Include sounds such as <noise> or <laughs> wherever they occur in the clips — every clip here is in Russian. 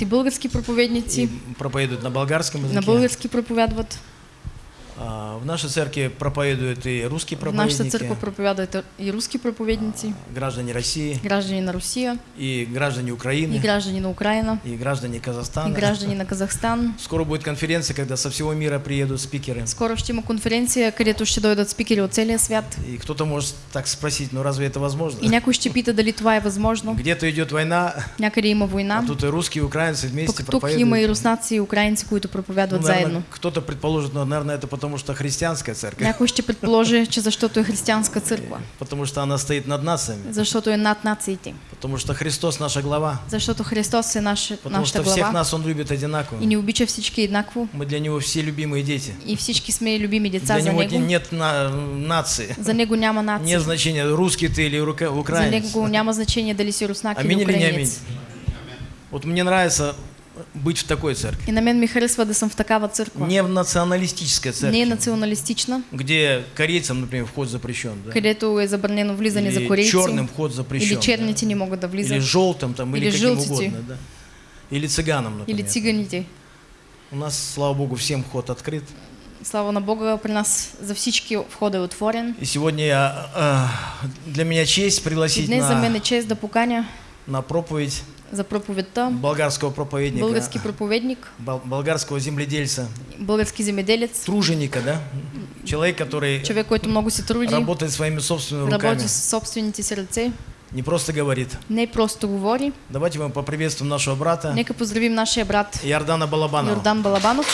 и български проповедници, и проповедуют на болгарском языке. на български проповядват. А, В нашей церкви проповедуют и русские В нашата проповедники, църква проповядват и руски проповедници, граждане России, граждани на Русия, и граждане и Украины, граждани на Украина, и граждане и Казахстана. граждани на Казахстан. Скоро будет конференция, когда со всего мира приедут спикеры. Скоро ще има конференция, където ще дойдат спикери от целия свят. И кто-то может так спросить, ну разве это возможно? И някой ще пита дали това е възможно. Где-то идет война, Някъде има война, а тут и русские, и украинцы вместе пък тук има и проповедуют. руснаци и украинци, които Ну, проповядват наверное, заедно. кто-то предположит, ну, наверное, это потому что христианская церковь, Някой ще предположи, че защото е християнска църква, потому что она стоит над нациями, защото е над нациите, потому что Христос наша глава, защото Христос е наш, потому нашата что всех глава нас Он любит одинаково. и ни обича всички еднакво Мы для Него все любимые дети. и всички сме любими деца Для за Него Него. нет на- нации. За Него няма нация. Нет значения, русский ты или рука- За украинец. Него няма значение дали си руснак Аминь или или не аминь? украинец. Вот мне нравится быть в такой церкви. И на мен ми харесва да съм в такава църква. Не в националистической Не церкви, националистична, где корейцам, например, вход запрещен. Да? където е забранено влизане за Или корейци. черным вход запрещен. Или черните не могат да да? влизат. Или желтым там, или, Или каким желтите. угодно. Да? Или цыганам, например. Или циганите. У нас, слава Богу, всем вход открыт. Слава на Бога, при нас за всички входа е отворен. И сегодня я, а, для меня честь пригласить днес за мен е на, чест да поканя на проповедь за проповедта болгарского проповедника, български проповедник, бол- болгарского земледельца, български земеделец, труженика, да? Человек, который човек, който много се труди, работает своими собственными руками, работи с собствените си ръце, не просто говорит. не просто говори. Давайте мы поприветствуем нашего брата Нека поздравим нашия брат Иордана Балабанова. Йордан Балабанов.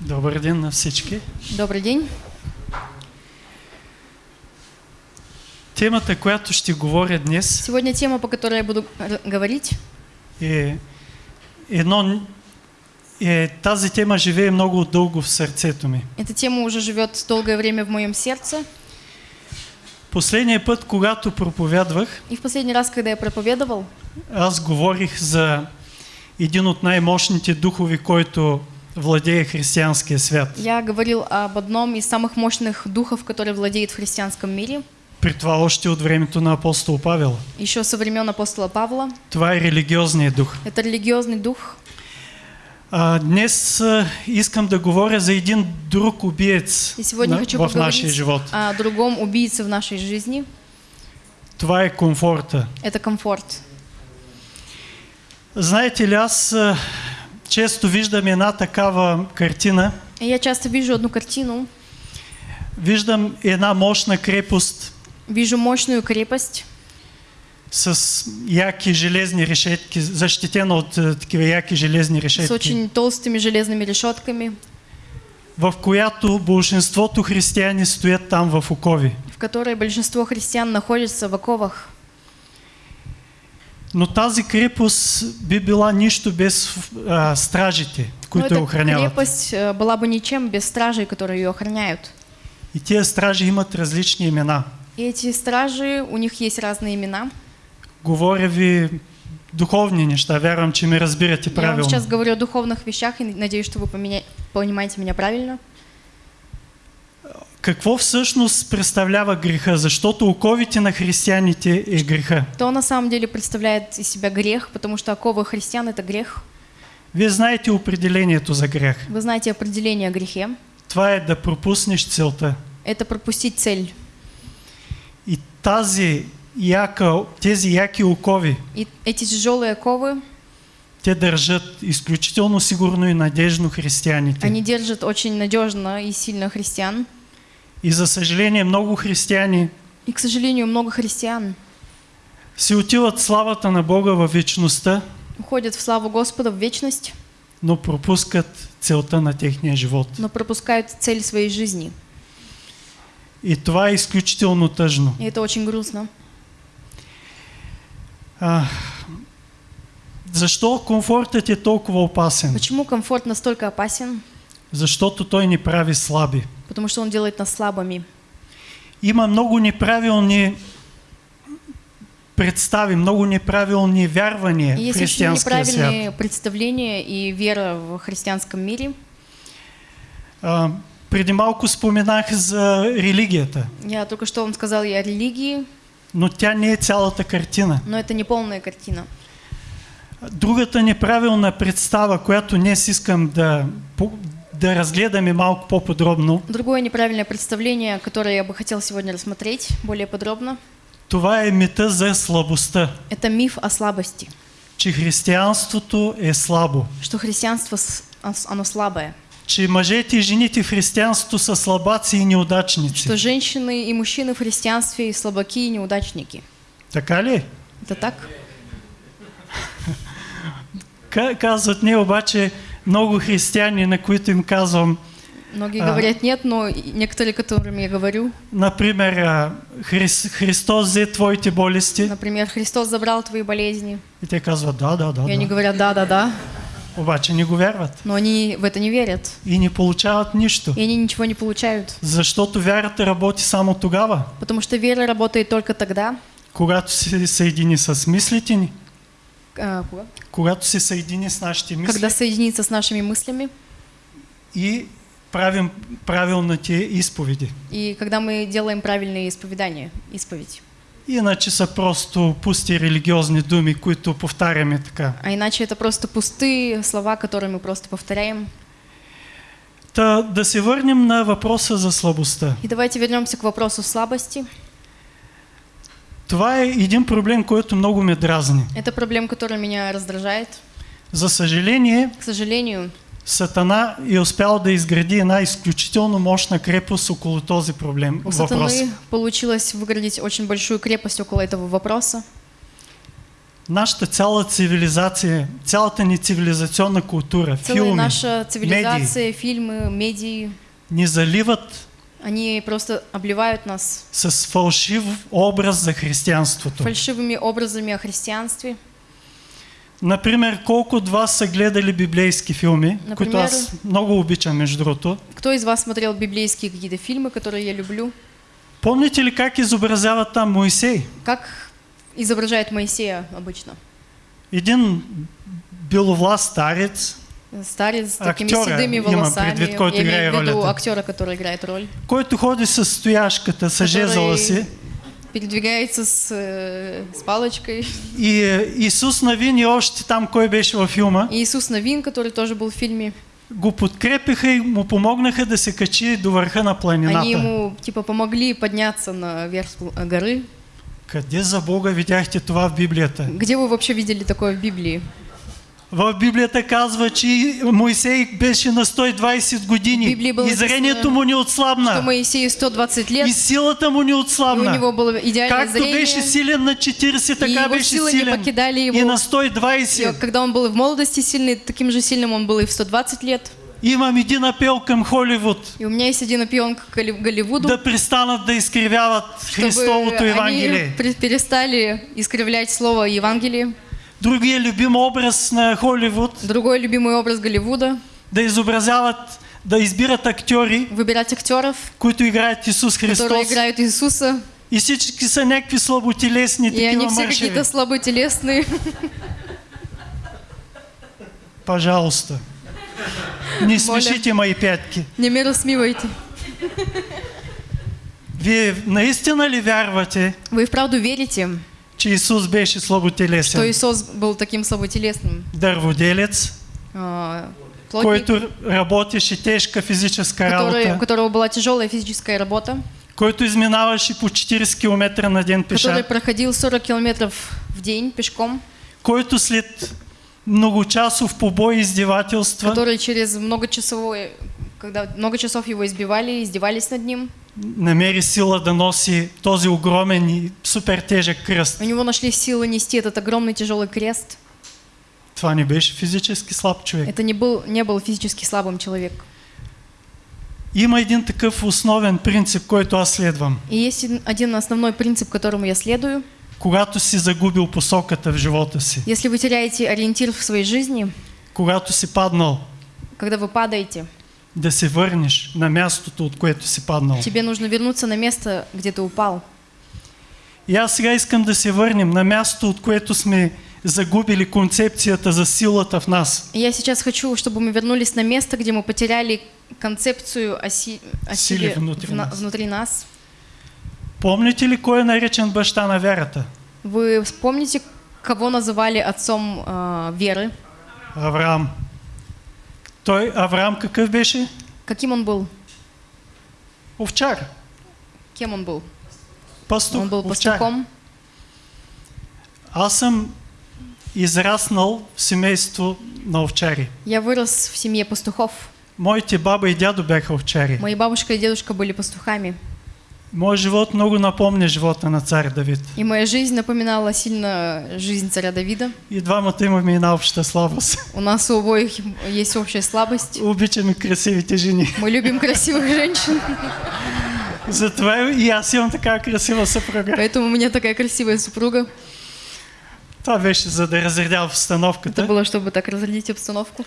Добър ден на всички. Добрый день. Темата, която ще говоря днес Сегодня тема, по которой я буду говорить, е едно... Е, тази тема живее много дълго в сърцето ми. эта тема уже живет долгое время в моем сердце. Последния път, когато проповядвах, И в последний раз, когда я проповедовал, аз говорих за един от най-мощните духови, който владее християнския свят. я говорил об одном из самых мощных духов, который владеет в христианском мире, При това още от времето на апостол Павел. еще со времен апостола Павла. Това е религиозният дух. Это религиозный дух. А, днес а, искам да говоря за един друг убиец И сегодня на- хочу в нашия живот. о другом убийце в нашей жизни. Това е комфорта. Это комфорт. Знаете ли, аз а, често виждам една такава картина. Я часто вижу одну картину, Виждам една мощна крепост вижу мощную крепост с яки железни решетки, защитена от а, такива яки железни с решетки, очень толстыми железными решетками, в която большинството християни стоят там в окови. в которой большинство христиан находятся в оковах. Но тази крепост би била нищо без а, стражите, които я охраняват. крепость э, была бы ничем без стражей, которые ее охраняют. И тези стражи имат различни имена. И эти стражи, у них есть разные имена. Говоря ви духовни неща, вярвам, че ме разбирате Я вам правилно. сейчас говорю о духовных вещах и надеюсь, что вы поменя- понимаете меня правильно. Какво всъщност представлява греха? Защото оковите на християните е греха. То на самом деле представляет из себя грех, потому что оковы христиан это грех. Вие знаете определението за грях. Вы знаете определение о грехе. Това е да пропуснеш целта. Это пропустить цель. Тази яка, тези яки окови, И эти тяжелые оковы, те държат изключително сигурно и надежно християните. они держат очень надежно и сильно христиан. И за съжаление много християни И, к сожалению, много христиан си отиват славата на Бога във вечността, уходят в славу Господа в вечность, но пропускат целта на техния живот. но пропускают цель своей жизни. И това е изключително тъжно. И это очень грустно. А, защо комфортът е толкова опасен? Почему комфорт настолько опасен? Защото той ни прави слаби. Потому что он делает нас слабыми. Има много неправилни представи, много неправилни вярвания И в есть очень християнския свят. неправильные представления и вера в христианском мире. Преди малко споменах за религията. Я только что вам сказал и о религии. но тя не е цялата картина. но это не полная картина. Другата неправилна представа, която днес искам да, да разгледаме малко по-подробно, Другое неправильное представление, которое я бы хотел сегодня рассмотреть более подробно, това е мита за слабостта, это миф о слабости, че християнството е слабо, что христианство, оно слабое, че мъжете и жените в християнството са слабаци и неудачници. что женщины и мужчины в христианстве слабаки и неудачники. Така ли? Это так? Ка- Казват не, обаче много християни, на които им казвам, Многие А. говорят нет, но некоторые, которым я говорю, например, а, Хрис, Христос взе твоите болести. например, Христос забрал твои болезни, И те казват, да, да, да, и они да. говорят да, да, да, Обаче не го вярват. но они в это не верят, И не получават нищо. и они ничего не получают, Защото вярата работи само тогава, потому что вера работает только тогда, когато се съедини с мислите ни, а, кога? когато се съедини с нашите мисли когда соединится с нашими мыслями, и правим правилните изповеди. и когда мы делаем правильные исповедания, исповедь. Иначе са просто пусти религиозни думи, които повтаряме така. А иначе это просто пустые слова, которые мы просто повторяем. Та да се върнем на въпроса за слабостта. И давайте вернемся к вопросу слабости. Това е един проблем, който много ме дразни. Это проблема, которая меня раздражает. За съжаление, К сожалению, Сатана е успял да изгради една изключително мощна крепост около този проблем, у въпрос. сатаны получилось выградить очень большую крепость около этого вопроса. Нашата цяла цивилизация, цялата ни цивилизационна култура, Целая филми, наша цивилизация, фильмы, медии, ни заливат они просто обливают нас с фалшив образ за християнството. фальшивыми образами о христианстве. Например, колко от вас са гледали библейски филми, Например? които аз много обичам между другото. Кто из вас смотрел библейские какие-то фильмы, которые я люблю? Помните ли как изобразяват там Моисей? Как изображает Моисея обычно? Един беловласт старец, Старец с такими Актера седыми имам волосами. предвид, който Я имею в виду актера, который играет роль. който ходи с стояшката, с жезъла си. Передвигается с, э, с палочкой. И е, Исус Навин и още там, кой беше във филма, И Иисус Новин, который тоже был в фильме, го подкрепиха и му помогнаха да се качи до върха на планината. они ему типа помогли подняться на верх э, горы. Къде за Бога видяхте това в Библията? Где вы вообще видели такое в Библии? В Библията казва, че Моисей беше на 120 години и зрението му не Что отслабна. Моисею 120 лет, И силата му не и у отслабна. него было Както зрение. беше силен на 40, и така беше силен его. и на И 120. когда он был и в молодости сильный, таким же сильным он был и в 120 лет. Имам един апел към Холивуд. И у меня есть один опион к Голли- Голливуду, да престанат да изкривяват Христовото Евангелие. они перестали искривлять слово Евангелие. Другия любим образ на Холивуд Другой любимый образ Голливуда да изобразяват, да избират актьори, – выбирать актеров, които играят Исус которые Христос. играют Иисуса, И всички са някакви слаботелесни, и они все какие-то слаботелесные. Пожалуйста. Не смешите мои пятки. Не меру смивайте. Вие наистина ли вярвате, Вы вправду верите, че Исус беше что слаботелесен? Иисус был таким слаботелесным, Дърводелец, а, плотник, който работеше тежка физическа который, у которого была тяжелая физическая работа, който изминаваше по 40 км на ден пеша. который проходил 40 километров в день пешком, който след многочасов побой и издевателства который через многочасовой, когда много часов его избивали, издевались над ним, намери сила да носи този огромен и супер тежък кръст. у него нашли силы нести этот огромный тяжелый крест. Това не беше физически слаб човек. Это не был, не был физически слабым человек. Има един такъв основен принцип, който аз следвам. И есть один- один основной принцип, которому я следую. Когато си загубил посоката в живота си, Если вы теряете ориентир в своей жизни, когато си паднал, когда вы падаете, да се върнеш на мястото, от което си паднал. тебе нужно вернуться на место, где ты упал. И аз сега искам да се върнем на място, от което сме загубили концепцията за силата в нас. Я сейчас хочу, чтобы мы вернулись на место, где мы потеряли концепцию о, си- о Силе силе внутри в на- нас. внутри нас. Помните ли кой е наречен баща на вярата? Вы вспомните, кого называли отцом э, веры? Авраам. Той Авраам какъв беше? Каким он был? Овчар. Кем он был? Пастух. Он был пастухом. Аз съм израснал в семейство на овчари. Я вырос в семье пастухов. Моите баба и дядо бяха овчари. Мои бабушка и дедушка были пастухами. Моят живот много напомня живота на цар Давид. И моя жизнь напоминала сильно жизнь царя Давида. И двамата имаме една обща слабост. У нас у обоих есть общая слабост. Обичаме красивите жени. Мы любим красивых женщин, Затова и аз имам така красива съпруга. поэтому у меня такая красивая супруга. Това беше за да разредя Это обстановката. было, чтобы так разрядить обстановку.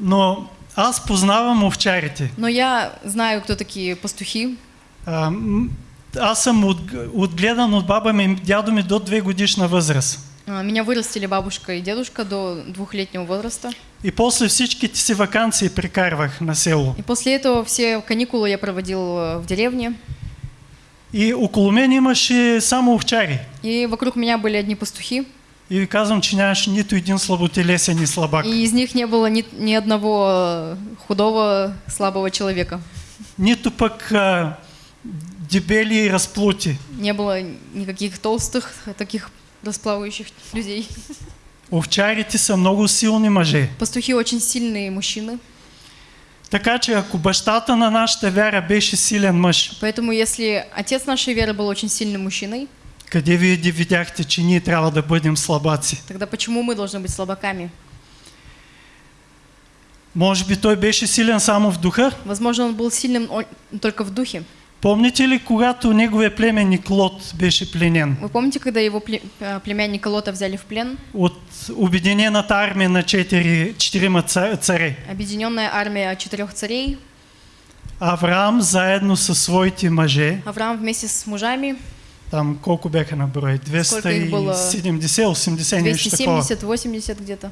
Но аз познавам овчарите. Но я знаю, кто такие пастухи. А, аз съм от, отгледан от баба ми и дядо ми до две годишна възраст. А, Меня вырастили бабушка и дедушка до двухлетнего возраста. И после всичките си вакансии прекарвах на село. И после этого все каникулы я проводил э, в деревне. И около мен имаше само овчари. И вокруг меня были одни пастухи. И казвам, че нямаше нито един слаботелесен и слабак. И из них не было ни, ни одного э, худого, слабого человека. Нито пък а, дебели и разплути. Не было никаких толстых, таких расплавающих людей. <laughs> Овчарите са много силни мъже. Пастухи очень сильные мужчины. Така че ако бащата на нашата вяра беше силен мъж, Поэтому если отец нашей веры был очень сильным мужчиной, къде вие видяхте, че ние трябва да бъдем слабаци? тогда почему мы должны быть слабаками? Може би той беше силен само в духа? Возможно, он был сильным только в духе. Помните ли, когато неговия племенник Лот беше пленен Вы помните, когда его э, племянника Лота взяли в плен? от обединената армия на четири, четирима ца- царе? Объединенная армия четырех царей. Авраам заедно със своите мъже, Авраам вместе с мужами, там колко бяха на брой? Сколько их было? 270-80 нещо такова. 270-80 где-то.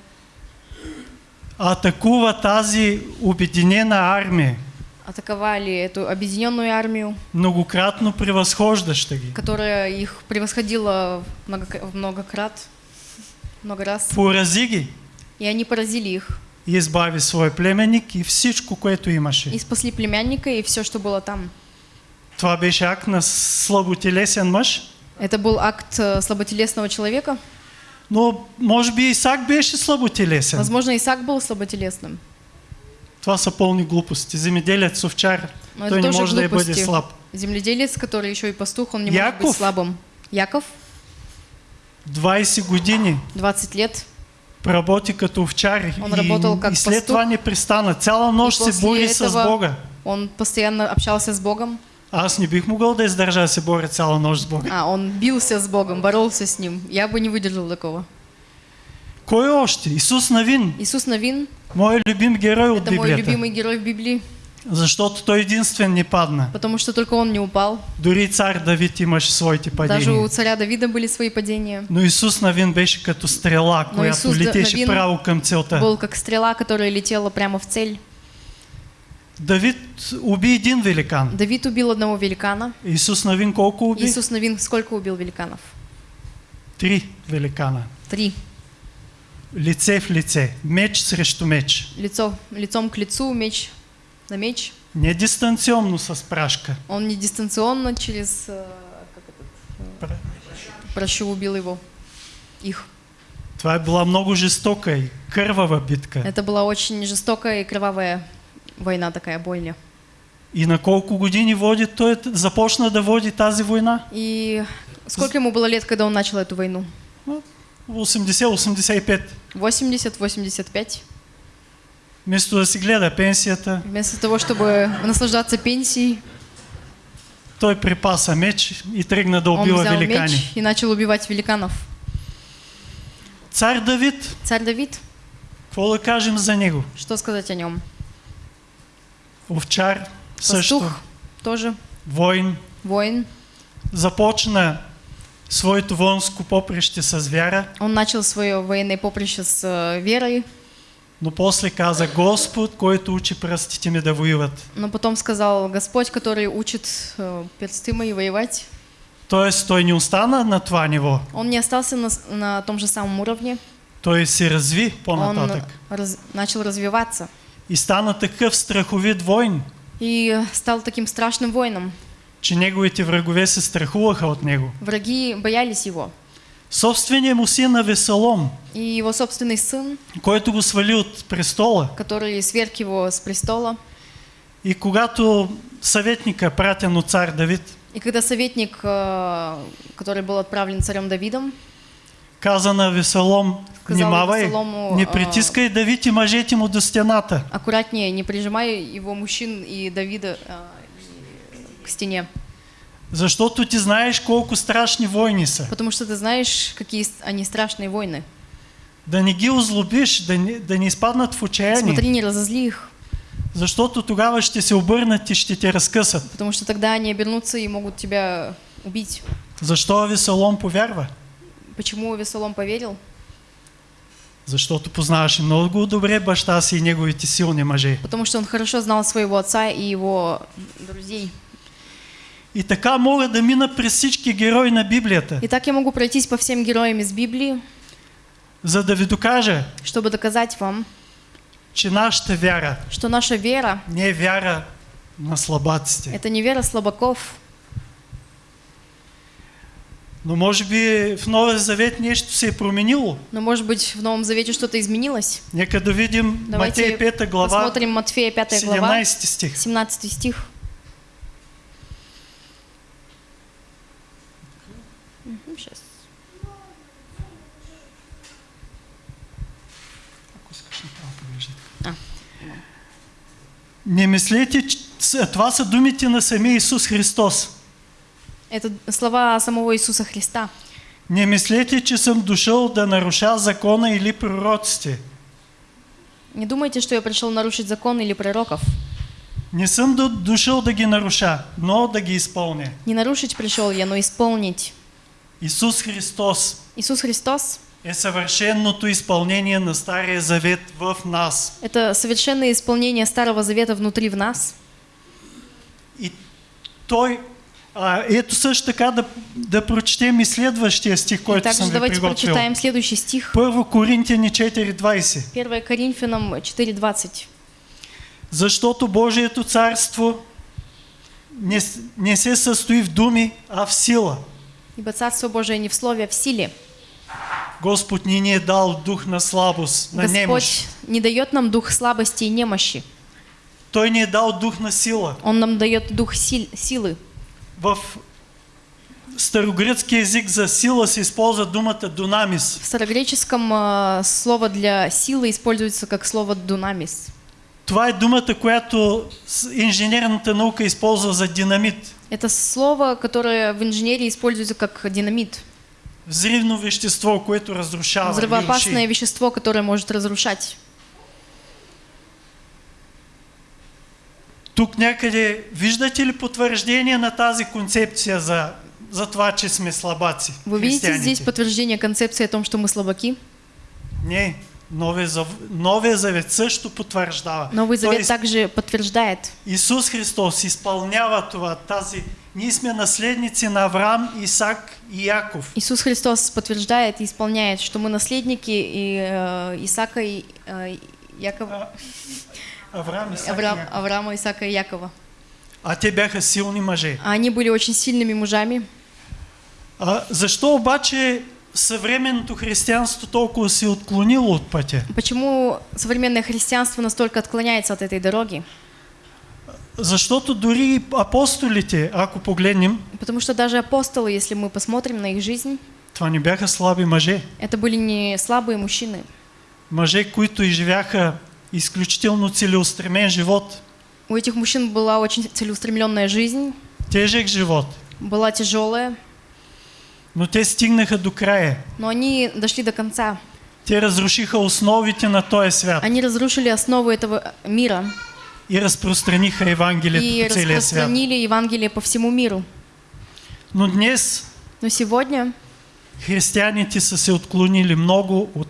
Атакува тази обединена армия, Атаковали эту объединенную армию, многократно превъзхождаща ги. которая их превосходила много- многократ, много раз. Порази ги И они поразили их. и избави свой племенник и всичко, което имаше. И спасли племянника и все, что было там. Това беше акт на слаботелесен мъж, Это был акт э, слаботелесного человека. но може би Исак беше слаботелесен. Возможно, Исаак был слаботелесным. Това са пълни глупости. Земеделец, овчар, Но той не може да бъде глупости. слаб. Земледелец, который еще и пастух, он не может Яков? быть слабым. Яков, 20 години 20 лет. работи като овчар Он и, работал как и след пастух. това не пристана. Цяла нощ се бори с Бога. Он постоянно общался с Богом. Аз не бих могъл да издържа да се боря цяла нощ с Бога. А, он бился с Богом, боролся с ним. Я бы не выдержал такого. Кой още? Исус Навин, Иисус Новин моят любим герой от – это мой Библията. любимый герой в Библии, Защото той единствен не падна. потому что только он не упал. Дори цар Давид имаше своите Даже у падения. царя Давида были свои падения. Но Исус Навин беше като стрела, Но която Исус летеше Навин право към целта. Был как стрела, которая летела прямо в цель. Давид уби един великан. Давид убил одного великана. Исус Навин колко уби? Иисус Новин сколько убил великанов? Три великана. Три. Лице в лице. Меч срещу меч. Лицо, лицом к лицу, меч на меч. Не дистанционно с прашка. Он не дистанционно через э, как этот, э, прощу убил его. Их. Това е била много жестока и кървава битка. Это была очень жестокая и кровавая война такая, бойня. И на колко години води той, започна да води тази война? И сколько ему было лет, когда он начал эту войну? 80-85. 80-85. Вместо да си гледа пенсията, Вместо того, чтобы наслаждаться пенсией, той припаса меч и тръгна да убива великани. меч и начал убивать великанов. Цар Давид, Царь Давид, какво да кажем за него? что сказать о нем? Овчар също, Пастух тоже, воин, воин. започна своето воинско поприще с вяра, Он начал свое военное поприще с э, верой, но после каза Господ, който учи пръстите ми да воюват. но потом сказал Господь, который учит э, персты мои воевать. Тоест той не остана на това ниво. Он не остался на, на том же самом уровне, Той се разви он по-нататък. раз- начал развиваться И стана такъв страховит войн, и стал таким страшным воином. Че неговите врагове се страхуваха от него. Враги боялись его. Собственият му син Авесалом, И его собственный сын, който го свали от престола, который сверг его с престола, и когато съветника, пратен от цар Давид, и когда советник, э, который был отправлен царем Давидом, каза на Сказал внимавай, Авесалому, не а, притискай Давид и мъжете му до стената. аккуратнее, не прижимай его мужчин и Давида э, к стене, Защото ти знаеш колко страшни войни са. потому что ты знаешь, какие они страшные войны. Да не ги озлобиш, да не, да не изпаднат в отчаяние. Смотри, не разозли их, Защото тогава ще се обърнат и ще те разкъсат. потому что тогда они обернутся и могут тебя убить. Защо Авесалом повярва? Почему Весолом поверил? Защото познаваше много добре баща си и неговите силни мъже. Потому что он хорошо знал своего отца и его друзей. И така мога да мина през всички герои на Библията, Итак, я могу пройтись по всем героям из Библии, за да ви докажа, чтобы доказать вам, че нашата вяра что наша вера не е вяра на слабаците. – это не вера слабаков, Но може би в Новия Завет нещо се променило. но, может быть, в Новом Завете что-то изменилось. Нека да видим Давайте Матея 5 глава, посмотрим Матфея 5 глава, 17 стих. 17 стих. Сейчас. Ако искаш направо поглеждай. А. Не мислете, това са думите на самия Исус Христос. Это слова самого Иисуса Христа. Не мислете, че съм дошъл да наруша закона или пророците. Не думайте, что я пришел нарушить закон или пророков. Не съм до- дошъл да ги наруша, но да ги изпълня. Не нарушить пришел я, но исполнить. Исус Христос Иисус Христос е съвършеното изпълнение на Стария Завет в нас. – это совершенное исполнение Старого Завета внутри в нас. И той, а, ето също така да, да прочетем и следващия стих, който также съм ви давайте приготвил. прочитаем следующий стих. Първо Коринтияни 4.20. 1 Коринфянам 4.20. Защото Божието царство не, не се състои в думи, а в сила. Ибо Царство Божие не в слове, а в силе. Господ ни ни е дал дух на слабост, на немощ. Господь не дает нам дух слабости и немощи. Той ни е дал дух на сила. Он нам дает дух сил- силы. В старогръцки език за сила се използва думата дунамис. В старогреческом э, слово для силы используется как слово дунамис. Това е думата, която инженерната наука използва за динамит. Это слово, которое в инженерии используется как динамит. Взривно вещество, което разрушава. Взрывоопасное вещество, которое может разрушать. Тук някъде виждате ли потвърждение на тази концепция за, за това, че сме слабаци? Вы видите здесь подтверждение концепции о том, что мы слабаки? Не, Новия, Зав... Новия Завет също потвърждава. Новый Завет Тоест, также подтверждает. Исус Христос изпълнява това, тази... Ние сме наследници на Авраам, Исак и Яков. Иисус Христос подтверждает и исполняет, что мы наследники и, э, Исаака и э, Якова, Авраам, Исак Авраам, и Яков. Авраама, Исаака и Якова. А те бяха силни мъже. А Они были очень сильными мужами. А защо обаче съвременното християнство толкова се отклонило от пътя? Почему современное христианство настолько отклоняется от этой дороги? Защото дори апостолите, ако погледнем, Потому что даже апостолы, если мы посмотрим на их жизнь, това не бяха слаби мъже. это были не слабые мужчины. Мъже, които изживяха изключително целеустремен живот, У этих мужчин была очень целеустремленная жизнь, тежък живот, была тяжелая, но те стигнаха до края. но они дошли до конца. Те разрушиха основите на този свят Они разрушили основы этого мира и разпространиха Евангелието и по целия свят. распространили Евангелие по всему миру. Но днес Но сегодня християните са се отклонили много от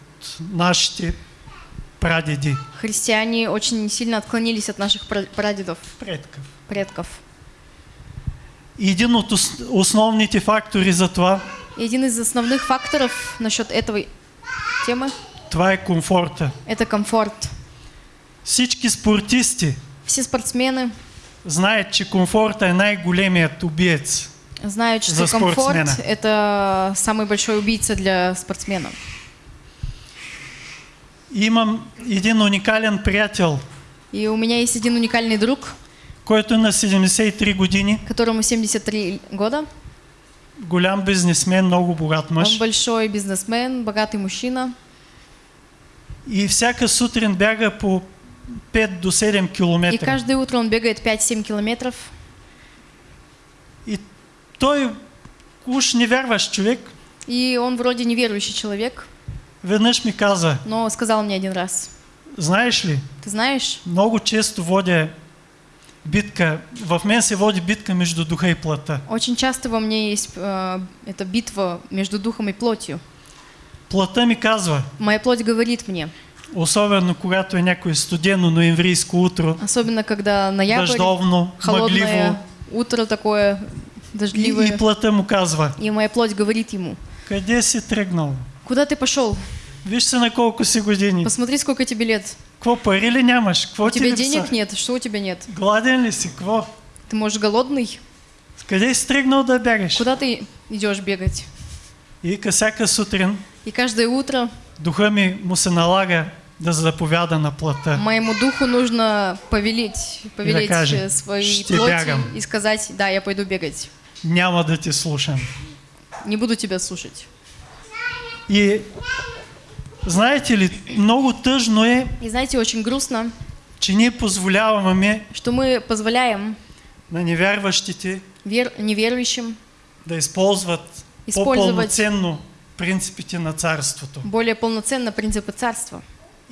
нашите прадеди, христиане очень сильно отклонились от наших пра- прадедов, предков. предков. Един от ос- основните фактори за това, И один из основных факторов насчет этой темы това е комфорта. – это комфорт. Всички спортисти Все спортсмены знаят, че комфорта е най-големият убиец. знают, что комфорт спортсмена. – это самый большой убийца для спортсмена. Имам един уникален приятел, И у меня есть один уникальный друг, който на 73 години, которому 73 года. голям бизнесмен, много богат Он мъж. большой бизнесмен, богатый мужчина. И всяка сутрин бяга по 5 до 7 И километра. каждое утро он бегает 5-7 километров. И той уж невярващ човек, И он вроде неверующий человек, веднъж ми каза, но сказал мне один раз, знаеш ли, ты знаешь, много често водя битка, в мен се води битка между духа и плътта. очень часто во мне есть э, эта битва между духом и плотью. Плътта ми казва, Моя плоть говорит мне, особено когато е някое студено ноемврийско утро, особенно когда ноябрь, дъждовно, холодное мъгливо, утро такое и, дождливое, и плътта му казва, и моя плоть говорит ему, къде си тръгнал? куда ты пошел? Виж се на колко си години. Посмотри, сколько тебе лет. Какво пари ли нямаш? Какво У тебя денег нет, что у тебя нет? Гладен ли си? Какво? Ты, может, голодный? Къде си тръгнал да бягаш? Куда ты идешь бегать? И ка всяка сутрин И каждое утро духа ми му се налага да заповяда на плътта. моему духу нужно повелеть, повелеть каже, э, своей «Ще плоти бягам». и сказать, да, я пойду бегать. Няма да те слушам. Не буду тебя слушать. И знаете ли, много тъжно е, И знаете, очень грустно, че ние позволяваме что мы позволяем на невярващите вер... неверующим да Използват. по-пълноценно принципите на царството. более полноценно принципы царства.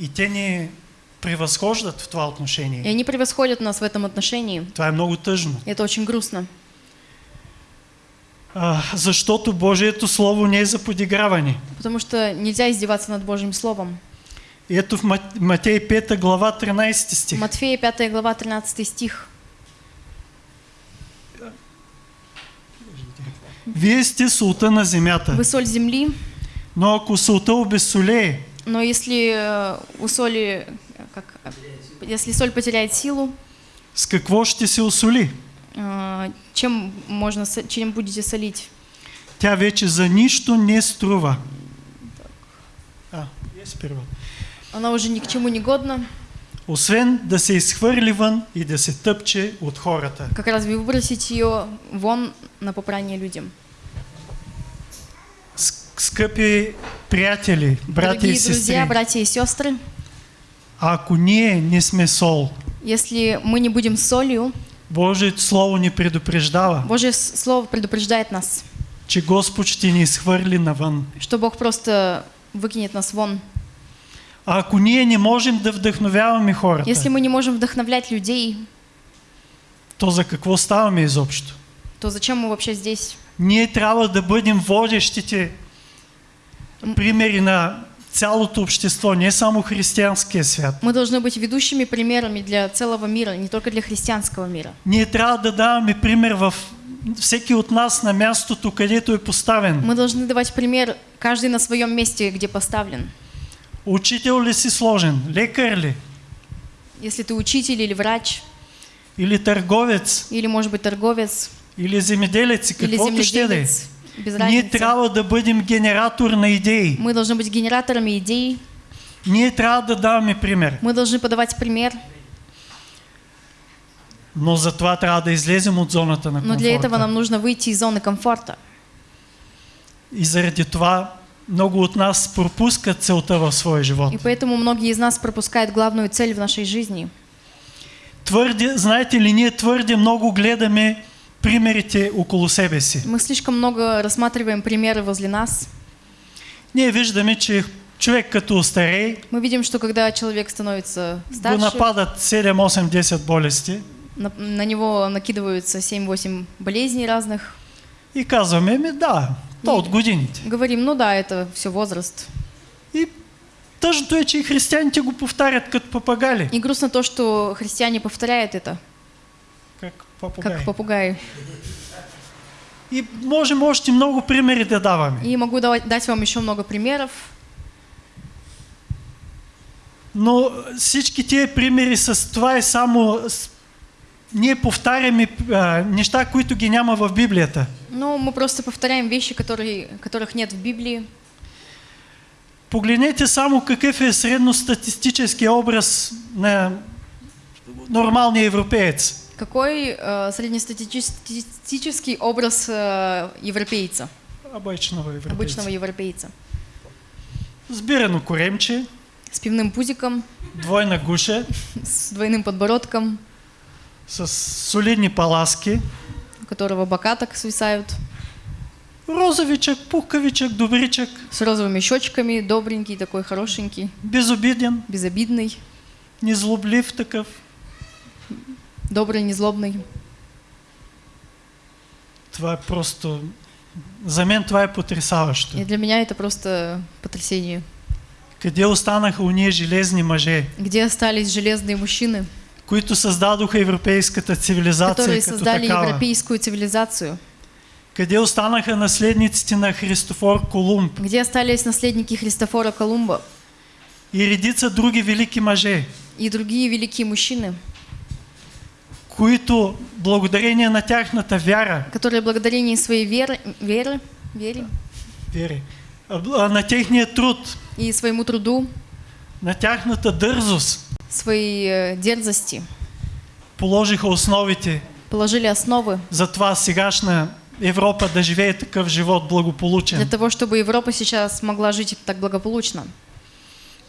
И те ни превъзхождат в това И отношение. они превосходят нас в этом отношении. Това е много тъжно. И это очень грустно. А, защото Божието Слово не е за подиграване. Потому что нельзя издеваться над Божьим Словом. И ето в Мат- Матей 5 глава 13 стих. Матфея 5 глава 13 стих. Вие сте солта на земята, Вы соль земли, но ако солта обезсолее, но если э, у соли, э, как, э, если соль потеряет силу, с какво ще се осоли? Э, чем можно, чем будете солить? Тя вече за нищо не струва. А, е сперва. Она уже ни к чему не годна, Освен да се изхвърли вън и да се тъпче от хората. как раз вы выбросить ее вон на попрание людям. Скъпи приятели, брати и Дорогие друзья, сестри, братья и сестры, ако ние не сме сол, если мы не будем солью, Божието Слово ни предупреждава, Божье Слово предупреждает нас, че Господ ще ни изхвърли навън. что Бог просто выкинет нас вон. А ако ние не можем да вдъхновяваме хората, Если мы не можем вдохновлять людей, то за какво ставаме изобщо? то зачем мы вообще здесь? Ние трябва да бъдем водещите примери на цялото общество, не само християнския свят. Мы должны быть ведущими примерами для целого мира, не только для христианского мира. Ние трябва да даваме пример в всеки от нас на мястото, където е поставен. Мы должны давать пример, каждый на своем месте, где поставлен. Учител ли си сложен? Лекар ли? Если ты учитель или врач, Или търговец? или, может быть, торговец, Или земеделец? Или Каквото ще да без Ние разницы. трябва да бъдем генератор на идеи. Мы должны быть генераторами идей, Ние трябва да даваме пример. мы должны подавать пример, Но за това трябва да излезем от зоната на но для этого комфорта. нам нужно выйти из зоны комфорта. И заради това много от нас пропускат целта в своя живот. И поэтому многие из нас пропускают главную цель в нашей жизни. Твърде, знаете ли, ние твърде много гледаме примерите около себе си. Мы слишком много рассматриваем примеры возле нас. Ние виждаме, че човек като остарее, Мы видим, что когда человек становится го старше, нападат 7, 8, 10 болести на, на него накидываются 7-8 болезней разных. и казваме, ми да, то от годините. Говорим, ну да, это все возраст. И тъжното е, че и християните го повтарят като папагали. И грустно то, что христиане повторяют это, Как папагали. как попугаи. И можем още много примери да даваме. И могу дать вам еще много примеров. Но всички тия примери с това е само... Ние повтаряме а, неща, които ги няма в Библията. Но мы просто повторяем вещи, которые, которых нет в Библии. Погледнете само какъв е средностатистически образ на нормалния европеец. Какой э, среднестатистический образ э, европейца, Обичного европейца. обычного европейца? Сбирано коремче, С пивным пузиком, двойна гуша, <laughs> с двойным подбородком, с солидни паласки, у которого бока так свисают, розовичък, пухкавичък, добричък, с розовыми щечками, добренький такой, хорошенький, безобиден, безобидный, незлоблив такъв. Добрый, незлобный. Това е просто... За мен това е потрясаващо. И для меня это просто потрясение. Къде останаха уния железни мъже, Где остались железные мужчины, които създадоха европейската цивилизация которые создали такава? европейскую цивилизацию? Къде останаха наследниците на Христофор Колумб Где остались наследники Христофора Колумба и редица други велики мъже, и другие великие мужчины, които благодарение на тяхната вяра, которые благодарение своей веры, веры, вере вери, а, на техния труд, и своему труду, на тяхната дързост, своей э, дерзости положиха основите положили основы за това сегашна Европа да живее такъв живот для благополучен. того, чтобы Европа сейчас могла жить так благополучно.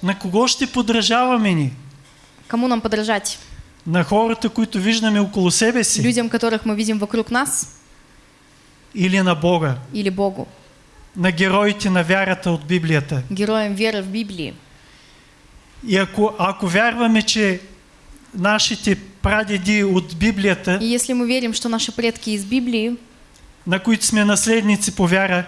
На кого ще подражаваме ни? Кому нам подражать? На хората, които виждаме около себе си Людям, которых мы видим вокруг нас или на Бога? или Богу? На героите на вярата от Библията? Героям веры в Библии. И ако, ако вярваме, че нашите прадеди от Библията, И если мы верим, что наши предки из Библии, на които сме наследници по вяра,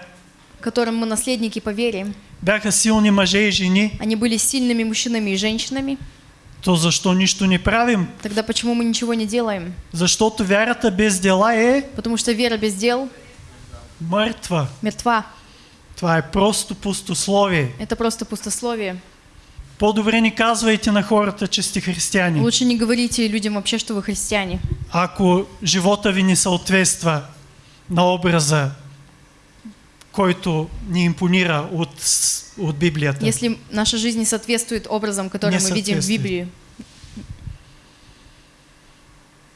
которым мы наследники по вере, бяха силни мъже и жени, они были сильными мужчинами и женщинами, то защо нищо не правим? тогда почему мы ничего не делаем? Защото вярата без дела е Потому что вера без дел мъртва. мертва. Това е просто пустословие. Это просто пустословие. По-добре ни казвайте на хората, че сте християни. Лучше не говорите людям вообще, что вы христиане. Ако живота ви не съответства на образа, който ни импонира от, от Библията. Если наша жизнь не соответствует образам, которые Не мы видим в. Библии,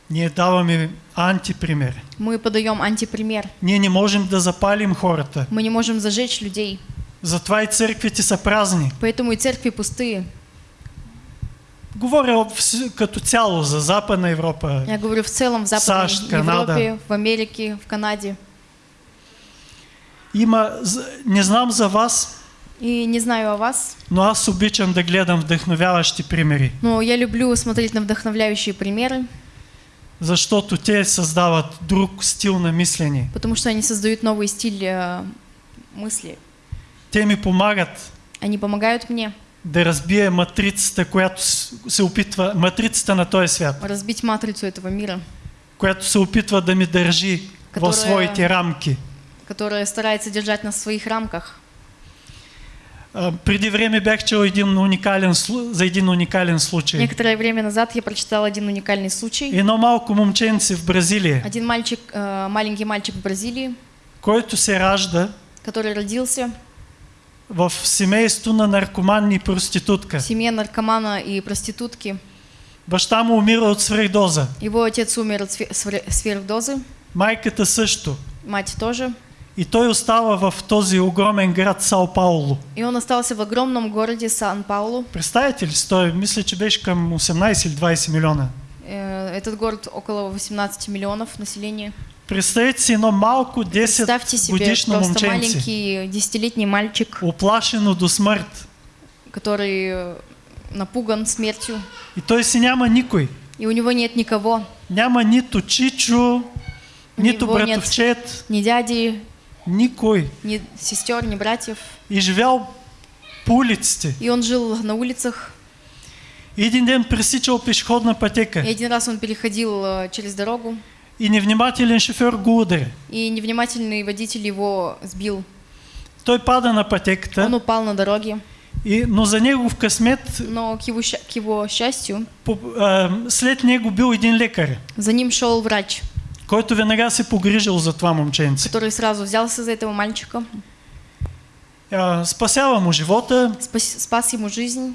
Ние даваме антипример. мы подаем антипример. Ние не можем да запалим хората. Мы не можем зажечь людей. Затова и църквите са празни. Поэтому и церкви пустые. Говоря като цяло за Западна Европа. Я говорю в целом в Западной САЩ, Канада. Европе, в Америке, в Канаде. Има, не знам за вас, И не знаю о вас, но аз обичам да гледам вдъхновяващи примери, но я люблю смотреть на вдохновляющие примеры, защото те създават друг стил на мислене. потому что они создают новый стиль э, мысли. Те ми помагат Они помогают мне да разбие матрицата, която се опитва, матрицата на този свят, разбить матрицу этого мира, която се опитва да ми държи Которая- в своите рамки. Которая старается держать нас в своих рамках. А, преди време бях чел един уникален, за един уникален случай. Некоторое время назад я прочитала один уникальный случай. Едно малко момченце в Бразилия, Один мальчик, э, маленький мальчик в Бразилии, който се ражда который родился в семейство на наркоман и проститутка. семье наркомана и проститутки. Баща му умира от свръхдоза. Его отец умер от сверхдозы, Майката също. мать тоже. И той остава в този огромен град Сао Пауло. И он остался в огромном городе Сан-Паулу. Представете ли си, той мисля, че беше към 18 или 20 милиона. Э, Этот город около 18 миллионов населения. Представете си едно малко 10 Представьте себе годишно момченце, маленький десятилетний мальчик, оплашено до смърт. который э, напуган смертью, И той си няма никой. и у него нет никого, Няма нито чичо, нито него нет- братовчет, ни дяди, никой. ни сестер, ни братьев. И живял по улиците. И он жил на улицах. И един ден пресичал пешеходна И пътека. один раз он переходил э, через дорогу, и невнимателен шофьор го удари. и невнимательный водитель его сбил. Той пада на пътеката, Он упал на дороге, и, но за негов късмет но к его, к его счастью по, а, след него бил един лекар, за ним шел врач, който веднага се погрижил за това момченце. который сразу взялся за этого мальчика, А, спасява му живота спас, спас ему жизнь.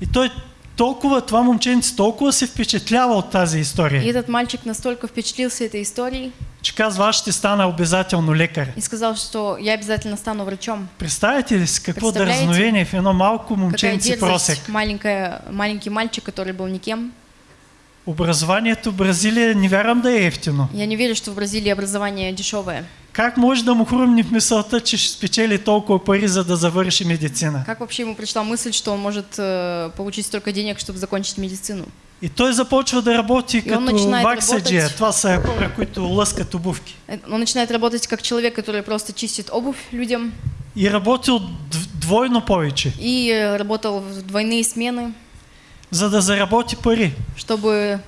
и той толкова, това момченце толкова се впечатлява от тази И история, этот мальчик настолько впечатлился этой историей че казва, аз ще стана обязателно лекар. и сказал, что я обязательно стану врачом. Представете ли си какво дързновение в едно малко момченце просек? маленькая, маленький мальчик, который был никем. Образованието в Бразилия не вярвам да е ефтино. Я не верю, что в Бразилии образование дешевое. Как може да му хрумне в мисълта, че ще спечели толкова пари, за да завърши медицина? Как вообще ему пришла мысль, что он может э, получить столько денег, чтобы закончить медицину? И той започва да работи И като ваксаджия. Това са хора, които лъскат обувки. Э, Он начинает работать как человек, который просто чистит обувь людям, И работил д- двойно повече, и э, работал в двойные смены, за да заработи пари чтобы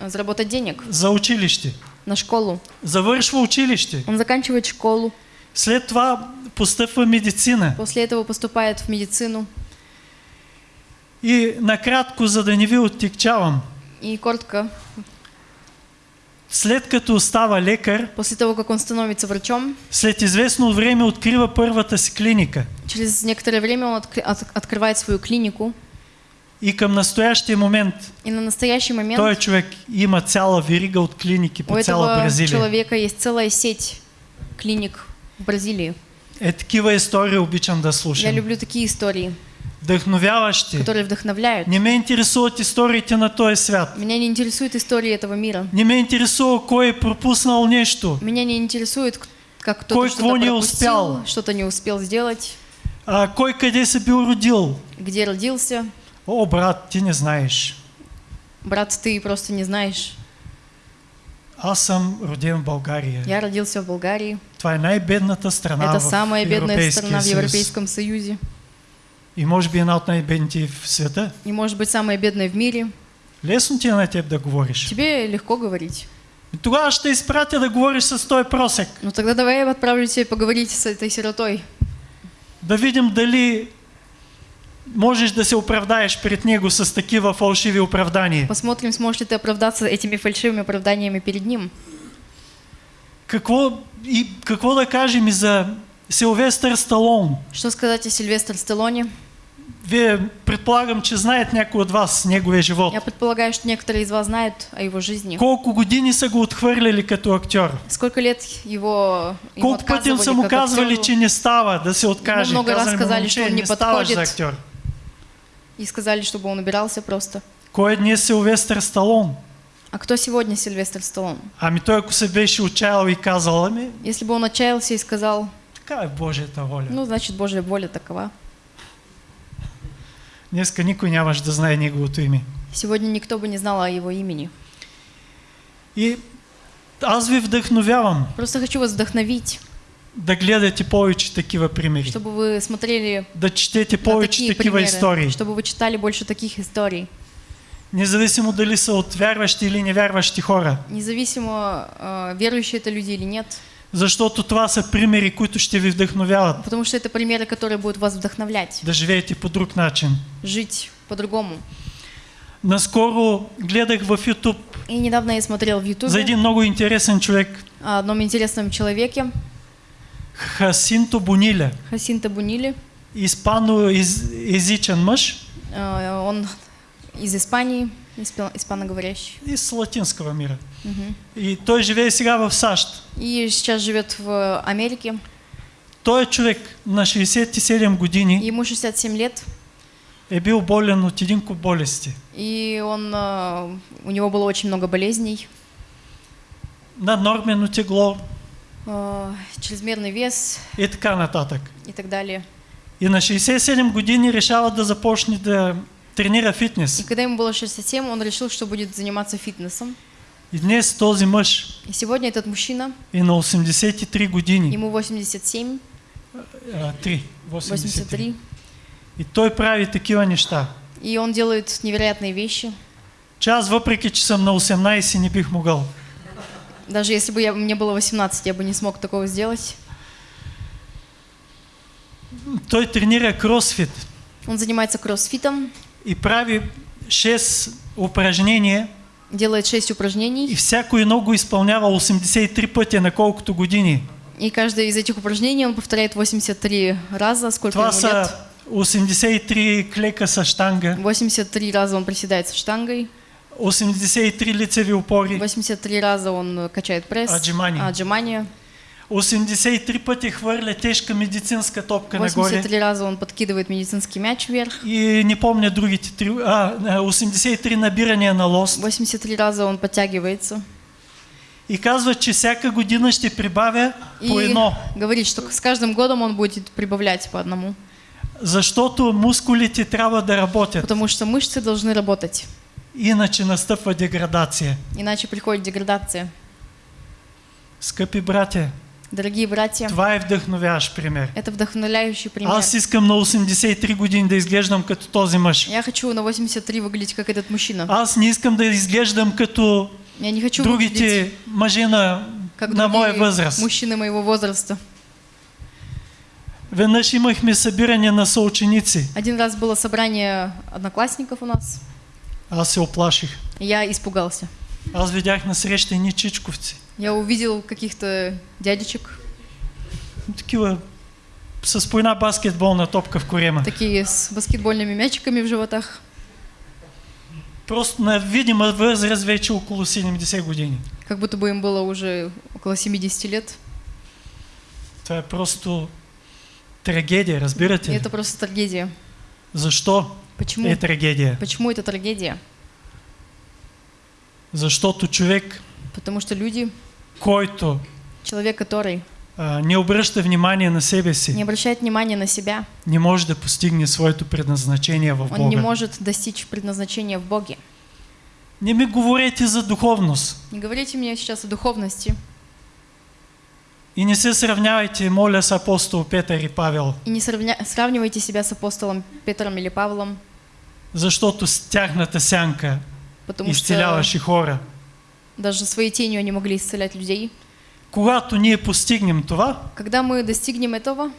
э, заработать денег за училище. на школу. Завършва училище. Он заканчивает школу, След това постъпва медицина. после этого поступает в медицину. И накратко, за да не ви оттикчавам, И коротко, след като става лекар, после того, как он становится врачом, след известно време открива първата си клиника. через некоторое время он откры- от- открывает свою клинику. И към настоящия момент И на настоящий момент той човек има цяла верига от клиники у по цяла этого Бразилия. человека есть целая сеть клиник в Бразилии. Е, такива истории обичам да Я слушам. люблю такие истории, Вдъхновяващи. которые вдохновляют. Не ме интересуват историите на този свят. Меня не интересуют истории этого мира. Не ме интересува кой е пропуснал нещо. Меня не интересует, как кто-то что-то не успял. что-то не успел сделать, А, кой къде се бил родил. где родился. О, брат, ти не знаеш. Брат, ты просто не знаешь. Аз съм роден в България. Я родился в Болгарии. Това е най-бедната страна Это самая бедная страна в. Европейском Союзе. И може би една от най-бедните в света. И может быть самая бедная в мире. Лесно ти е на теб да говориш. Тебе легко говорить. Тогава ще изпратя да говориш с този просек. Ну тогда давай я отправлю тебя поговорить с этой сиротой. Да видим дали можеш да се оправдаеш пред него с такива фалшиви оправдания. Посмотрим, сможешь ли ты оправдаться этими фальшивыми оправданиями перед ним. Какво, и какво да кажем и за Силвестър Сталон? Что сказать о Сильвестр Сталлоне? Вие предполагам, че знаят някой от вас неговия живот. Я предполагаю, что некоторые из вас знают о его жизни. Колко години са го отхвърляли като актьор? Сколько лет его Колко пъти са му казвали, че не става да се откаже? много раз сказали, «Момче, что он не за подходит». актьор. И сказали, чтобы он убирался просто. Кой е днес Силвестър Сталон? А кто сегодня Сильвестр Сталлон? Ами той ако се беше отчаял и казал, ами Если бы он отчаялся и сказал, така е Божията воля. ну, значит, Божья воля такова. Днеска никой нямаш да знае неговото име. Сегодня никто бы не знал о его имени. И аз ви вдъхновявам Просто хочу вас вдохновить, да гледате повече такива примери. чтобы вы смотрели Да четете на повече такива примеры, истории. чтобы вы читали больше таких историй. Независимо дали са от вярващи или невярващи хора. Независимо, э, верующие это люди или нет. Защото това са примери, които ще ви вдъхновяват Потому что это примеры, которые будут вас вдохновлять. да живеете по друг начин. Жить по-другому. Наскоро гледах в YouTube И недавно я смотрел в Ютубе за един много интересен човек, о одном интересном человеке, Хасинто Бониля, Хасинта Бунили. испаноязичен мъж Э, Он из Испании, испа- испаноговорящий. и с латинского мира. И той живее сега в САЩ. И сейчас живет в Америке. Той е човек на 67 години Ему 67 лет. е бил болен от един куп болести. И он, э, у него было очень много болезней. Наднормено тегло э, чрезмерный вес и така нататък. и так далее. И на 67 години решава да започне да тренира И фитнес. когда ему было 67, он решил, что будет заниматься фитнесом. И днес този мъж И сегодня этот мужчина, е на 83 години. ему 87, А, 3. 83. 83, И той прави такива неща. и он делает невероятные вещи. Че аз въпреки, че съм на 18 не бих могъл. Даже если бы я, мне было 18, я бы не смог такого сделать. Той тренира кросфит Он занимается кроссфитом, и прави 6 упражнения делает 6 и упражнений, всяко едно го изпълнява 83 пъти на колкото години. и каждое из этих упражнений он повторяет 83 раза, сколько Това ему лет. са 83 клека с штанга, 83 раза он приседает с штангой, 83 лицеви опори, 83 раза он э, качает пресс, Отжимания. отжимания, 83 пъти хвърля тежка медицинска топка нагоре. 83 раза он подкидывает медицинский мяч вверх, И не помня другите три, а, а, 83 набирания на лост. 83 раза он подтягивается. И казва, че всяка година ще прибавя по И едно. говорит, что с каждым годом он будет прибавлять по одному. Защото мускулите трябва да работят. Потому что мышцы должны работать. Иначе настъпва деградация. Иначе приходит деградация. Скъпи братя, Дорогие братья, това е вдъхновяващ пример. это вдохновляющий пример. Аз искам на 83 години да изглеждам като този мъж. Я хочу на 83 выглядеть как этот мужчина. Аз не искам да изглеждам като Я не хочу другите мъже на, как на моя възраст. мужчины моего возраста. Веднъж имахме събиране на съученици. Один раз было собрание одноклассников у нас, Аз се оплаших. я испугался. Аз видях на среща едни чичковци. Я увидел каких-то дядечек, Такива с по една баскетболна топка в корема. такие с баскетбольными мячиками в животах. Просто на видима възраст вече около 70 години. Как будто бы им было уже около 70 лет. Това е просто трагедия, разбирате И это просто трагедия. Защо Почему? е трагедия? Почему это трагедия? Защото човек, Потому что люди, който человек, который а, не обръща внимание на себе не си, обращает внимания на себя, не може да постигне своето предназначение в он не Бога. может достичь предназначения в Боге. Не ми говорете за духовност Не говорите мне сейчас о духовности и не се сравнявайте, моля, с апостол Петър и Павел, и не сравня- сравнивайте себя с апостолом Петром или Павлом, защото с тяхната сянка потому что изцеляваше хора. даже своей тенью они могли исцелять людей. Когато ние постигнем това, Когда мы достигнем этого,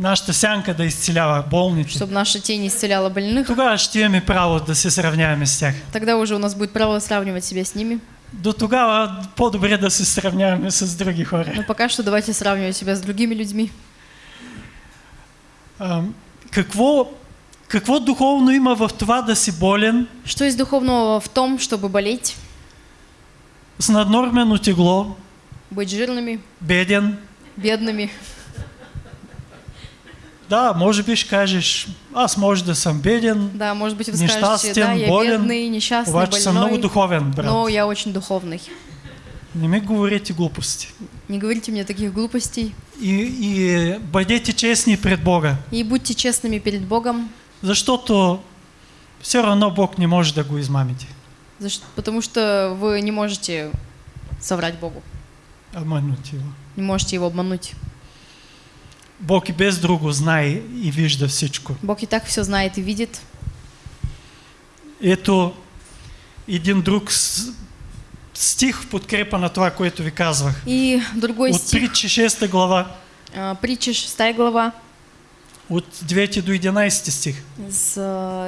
нашата сянка да изцелява болните, чтобы наша тень исцеляла больных, тогава ще имаме право да се сравняваме с тях. тогда уже у нас будет право сравнивать себя с ними. До тогава по-добре да се сравняваме с други хора. Но пока что давайте сравнивать себя с другими людьми. А, какво, какво духовно има в това да си болен Что есть духовного в том, чтобы болеть, с наднормено тегло, быть жирными, беден? бедными? Да, може би ще кажеш, аз може да съм беден, Да, может быть, вы Несчастен, скажете, да, я болен, бедный, несчастный, обаче съм много больной, духовен, брат. но я очень духовный. Не ми говорите глупости. Не говорите мне таких глупостей. И, и бъдете честни пред Бога, И будьте честными перед Богом, защото все равно Бог не може да го измамите. за потому что вы не можете соврать Богу, Обмануть его. не можете его обмануть. Бог и без друго знае и вижда всичко. Бог и так все знает и видит. Ето един друг стих в подкрепа на това, което ви казвах. И другой От стих, притчи 6 глава, а, притча 6 глава, от 9 до 11 стих. с а,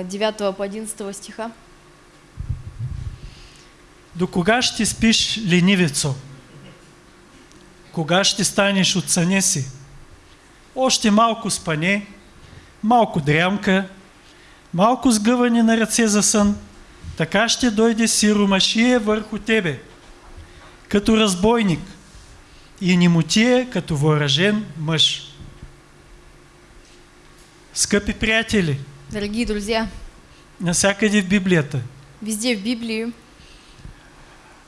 9 по 11 стиха. До кога ще спиш, ленивецо? Кога ще станеш от съня си? Още малко спане, малко дрямка, малко сгъване на ръце за сън, така ще дойде сиромашия върху тебе, като разбойник, и немотия като въоръжен мъж. Скъпи приятели, Дорогие друзья, насякъде в Библията, везде в Библии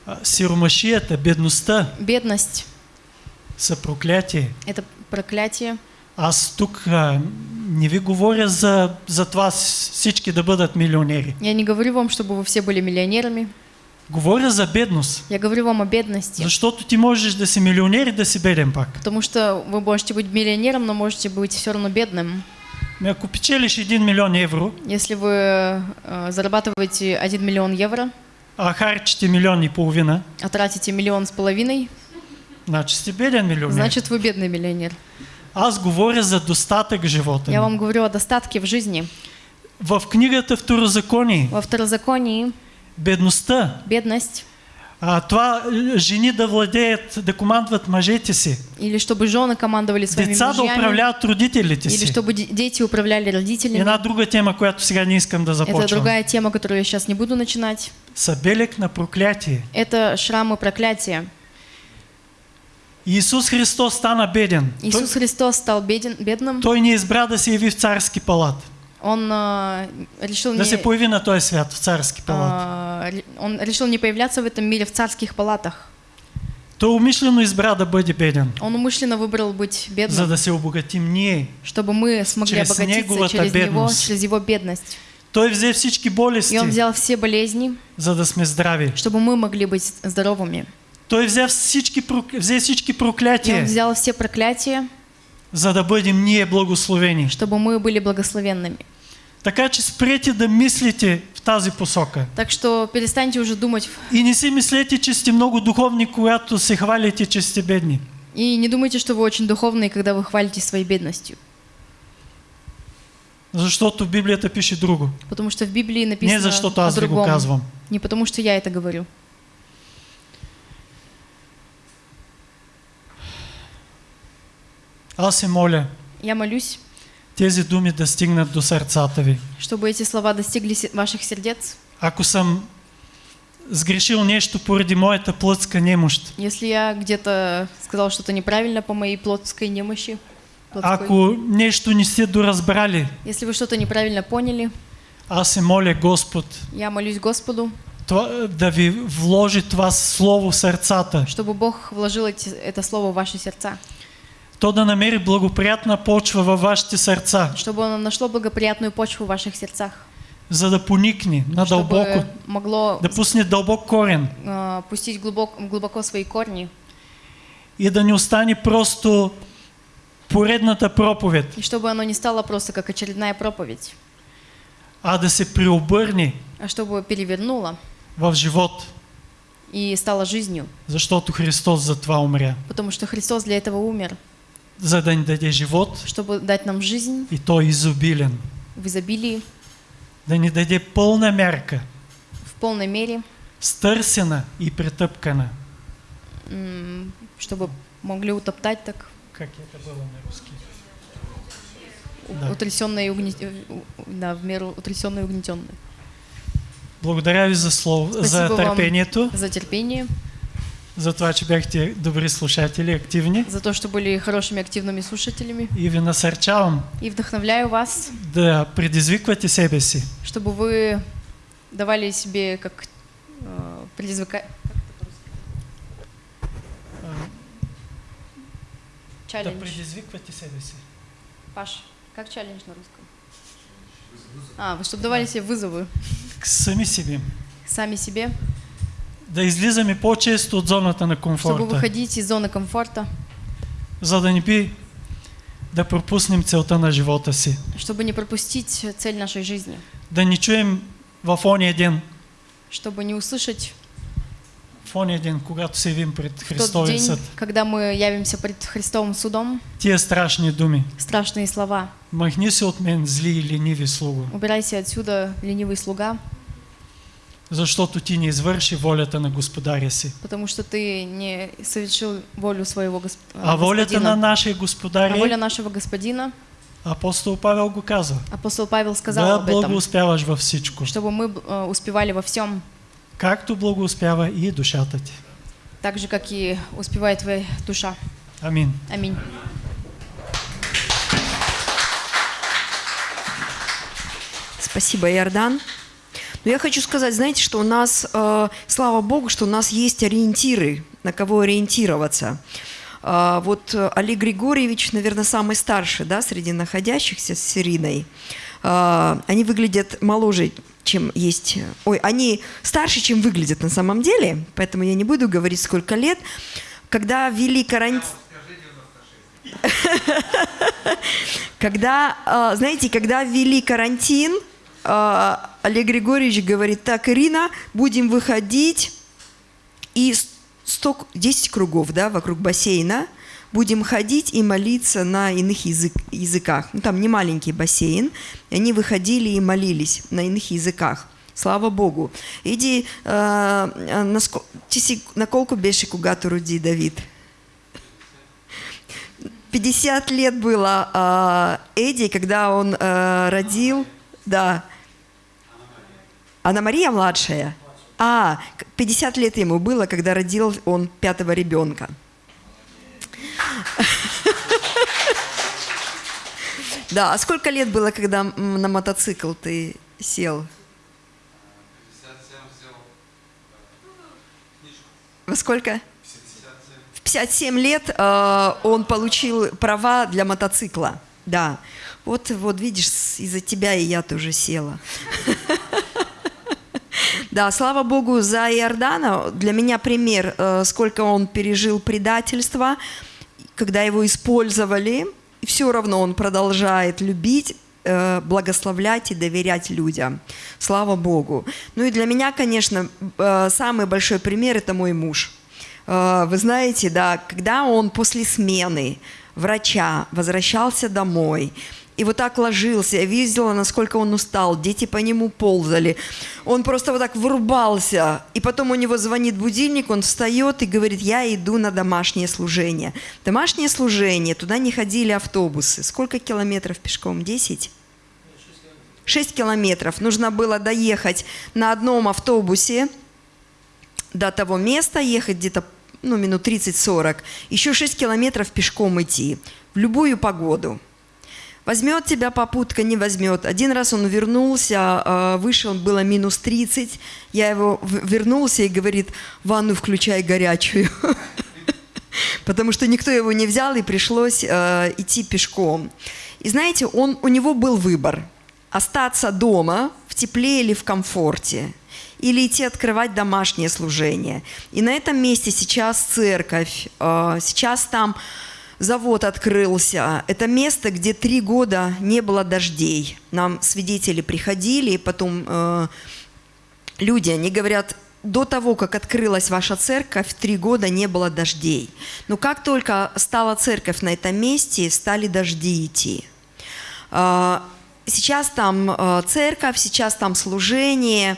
а, сиромашията, бедността бедность са проклятие. – это проклятие. Аз тук а, не ви говоря за, за това всички да бъдат милионери. Я не говорю вам, чтобы вы все были миллионерами. Говоря за бедност. Я говорю вам о бедности. Защото ти можеш да си милионер и да си беден пак. Потому что вы можете быть миллионером, но можете быть все равно бедным. Ако печелиш 1 милион евро, Если вы э, зарабатываете 1 миллион евро, а харчите милион и половина, а тратите миллион с половиной, Значи сте беден милионер. значит вы бедный миллионер. Аз говоря за достатък в живота Я вам говорю о достатке в жизни. В книгата Второзаконие, Во второзаконии бедността, бедность, а, това жени да владеят, да командват мъжете си, или чтобы жены командовали своими деца да мужьями, управляват родителите или си. чтобы де- дети управляли родителями. Една друга тема, която сега не искам да Это започвам. другая тема, которую я сейчас не буду начинать. Са белег на проклятие. Это шрамы проклятия. Иисус Христос стана беден. Иисус Христос стал беден, бедным. Той не избра да се яви в царски палат. Он а, решил Да не, се появи на този свят в царски палат. а, ре- он решил не появляться в этом мире в царских палатах. Той умишлено избра да бъде беден, Он умышленно выбрал быть бедным, за да се обогатим ние. чтобы мы смогли через обогатиться неговата через него, бедност. через его бедность. Той взе всички болести, И он взял все болезни, за да сме здрави. чтобы мы могли быть здоровыми. Той взе всички, взе всички И он проклятия, взял все проклятия, за да бъдем ние благословени. чтобы мы были благословенными. Така че спрете да мислите в тази посока. Так что перестаньте уже думать И не си мислете, че сте много духовни, когато се хвалите, че сте бедни. и не думайте, что вы очень духовные, когда вы хвалитесь своей бедностью. Защото Библията пише друго. Потому что в Библии написано Не защото аз ви го казвам. Не потому что я это говорю. Аз се моля Я молюсь, тези думи да стигнат до сърцата ви. чтобы эти слова достигли ваших сердец. Ако съм сгрешил нещо поради моята плътска немощ, Если я где-то сказал что-то неправильно по моей плотской немощи, плотской, ако нещо не сте доразбрали, если вы что-то неправильно поняли, аз се моля Господ я молюсь Господу, това, да ви вложи това слово в сърцата. чтобы Бог вложил эти- это слово в ваши сердца, То да намери благоприятна почва във вашите сърца, чтобы оно нашло благоприятную почву в ваших сердцах, за да поникне надълбоко, могло да пусне дълбок корен. а, пустить глубоко, глубоко свои корни, и да не остане просто поредната проповед, и чтобы оно не стало просто как очередная проповедь, а да се преобърне а чтобы перевернуло в живот, и стало жизнью, защото Христос за това умря. потому что Христос для этого умер, За да ни даде живот чтобы дать нам жизнь и той изобилен. в изобилии, Да ни даде пълна мярка, в полной мере, стърсена и претъпкана. м, чтобы могли утоптать так Как это было на русский? Да. утрясенные и угне- э, у- да, в меру утрясенные и угнетенные. Благодаря ви за, слово, за Спасибо търпението, За терпение, за това, че бяхте добри слушатели, активни. за то, что были хорошими активными слушателями. И ви насърчавам И вдохновляю вас, да предизвиквате себе си, чтобы вы давали себе как э, предизвика... да Челлендж. предизвиквате себе си. Паш, как челлендж на русском? А, вы чтобы давали себе вызовы К Сами себе. сами себе, Да излизаме по-често от зоната на чтобы комфорта, выходить из зоны комфорта, за да не би да пропуснем целта на живота си. чтобы не пропустить цель нашей жизни, Да не чуем в ония ден, чтобы не услышать в ония ден, когато се явим пред Христовия день, съд, когда мы явимся пред Христовым судом, тия страшни думи. страшные слова. Махни се от мен, зли и лениви слуго, Убирайся отсюда, ленивый слуга, защото ти не извърши волята на Господаря си. потому что ты не совершил волю своего госп... А волята на нашия А Господар воля нашего господина, апостол Павел го казва, апостол Павел сказал да об этом, благоуспяваш във всичко, чтобы мы э, успевали во всем, както благоуспява и душата ти. так же, как и успевает твоя душа. Амин. Аминь. Спасибо, Иордан. Но я хочу сказать, знаете, что у нас, э, слава Богу, что у нас есть ориентиры, на кого ориентироваться. А, вот э, Олег Григорьевич, наверное, самый старший да, среди находящихся с Ириной. А, они выглядят моложе, чем есть... Ой, они старше, чем выглядят на самом деле, поэтому я не буду говорить, сколько лет. Когда ввели карантин... <laughs> Когда, а, знаете, когда ввели карантин, Олег Григорьевич говорит, так, Ирина, будем выходить и с- 100, 10 кругов, да, вокруг бассейна. Будем ходить и молиться на иных язык, языках. Ну, там не маленький бассейн. Они выходили и молились на иных языках. Слава Богу. Иди, э, на, ти си, на колко беше, когато роди Давид? 50 лет было э, Эдди, когда он э, родил, да. Анна Мария младшая? А, к- 50 лет ему было, когда родил он пятого ребенка. <laughs> Да, а сколько лет было, когда на мотоцикл ты сел? Во сколько? В 57 лет э, он получил права для мотоцикла. Да. Вот, вот видишь, из-за тебя и я тоже села. <laughs> Да, слава Богу за Иордана. Для меня пример, э, сколько он пережил предательства, когда его использовали. И все равно он продолжает любить, э, благословлять и доверять людям. Слава Богу. Ну и для меня, конечно, э, самый большой пример – это мой муж. Вы знаете, да, когда он после смены врача возвращался домой, и вот так ложился, я видела, насколько он устал, дети по нему ползали. Он просто вот так врубался, и потом у него звонит будильник, он встает и говорит, я иду на домашнее служение. Домашнее служение, туда не ходили автобусы. Сколько километров пешком? Десять? 6 километров. Нужно было доехать на одном автобусе до того места, ехать где-то ну, минут 30-40. Еще 6 километров пешком идти. В любую погоду. Возьмет тебя попутка, не возьмет. Один раз он вернулся, э, вышел, было минус 30. Я его вернулся и говорит, ванну включай горячую. <laughs> Потому что никто его не взял, и пришлось э, идти пешком. И знаете, он, у него был выбор. Остаться дома в тепле или в комфорте. Или идти открывать домашнее служение. И на этом месте сейчас церковь. э, сейчас там завод открылся. Это место, где три года не было дождей. Нам свидетели приходили, и потом э, люди, они говорят, до того, как открылась ваша церковь, три года не было дождей. Но как только стала церковь на этом месте, стали дожди идти. А, Сейчас там э, церковь, сейчас там служение.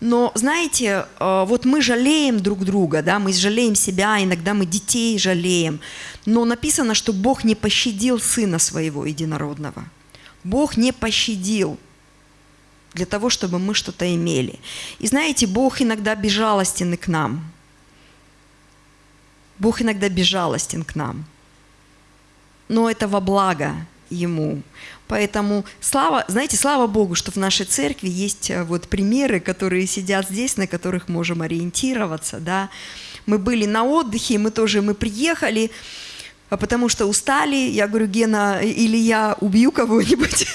Но, знаете, э, вот мы жалеем друг друга, да, мы жалеем себя, иногда мы детей жалеем. Но написано, что Бог не пощадил Сына Своего Единородного. Бог не пощадил для того, чтобы мы что-то имели. И знаете, Бог иногда безжалостен к нам. Бог иногда безжалостен к нам. Но это во благо Ему. Поэтому слава, знаете, слава Богу, что в нашей церкви есть э, вот примеры, которые сидят здесь, на которых можем ориентироваться, да. Мы были на отдыхе, мы тоже, мы приехали, а потому что устали. Я говорю, Гена, или я убью кого-нибудь,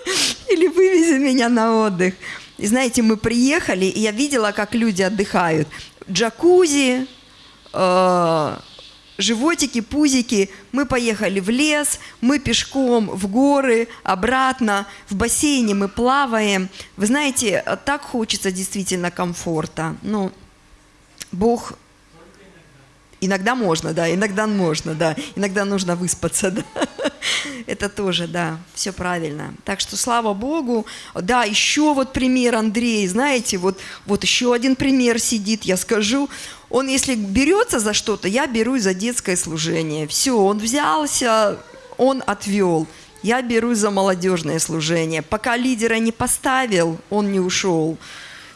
<laughs> или вывези меня на отдых. И знаете, мы приехали, и я видела, как люди отдыхают. Джакузи, э, животики, пузики. Мы поехали в лес, мы пешком в горы, обратно, в бассейне мы плаваем. Вы знаете, так хочется действительно комфорта. Ну, Бог Иногда можно, да, иногда можно, да, иногда нужно выспаться, <laughs> да. Это тоже, да, все правильно. Так что слава Богу. Да, еще вот пример Андрей, знаете, вот, вот еще один пример сидит, я скажу. Он, если берется за что-то, я берусь за детское служение. Все, он взялся, он отвел. Я берусь за молодежное служение. Пока лидера не поставил, он не ушел.